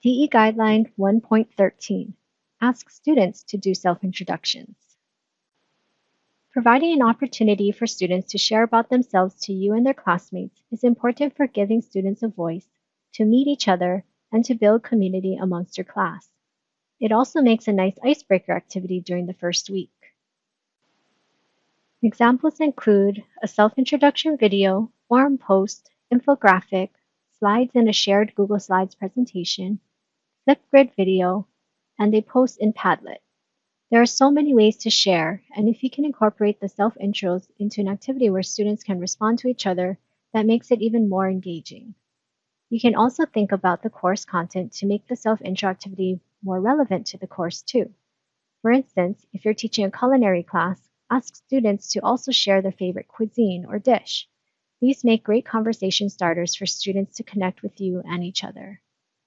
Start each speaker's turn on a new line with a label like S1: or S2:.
S1: DE Guideline 1.13 Ask students to do self-introductions. Providing an opportunity for students to share about themselves to you and their classmates is important for giving students a voice, to meet each other, and to build community amongst your class. It also makes a nice icebreaker activity during the first week. Examples include a self-introduction video, forum post, infographic, slides in a shared Google Slides presentation, Flipgrid video, and they post in Padlet. There are so many ways to share, and if you can incorporate the self-intros into an activity where students can respond to each other, that makes it even more engaging. You can also think about the course content to make the self-intro activity more relevant to the course too. For instance, if you're teaching a culinary class, ask students to also share their favorite cuisine or dish. These make great conversation starters for students to connect with you and each other.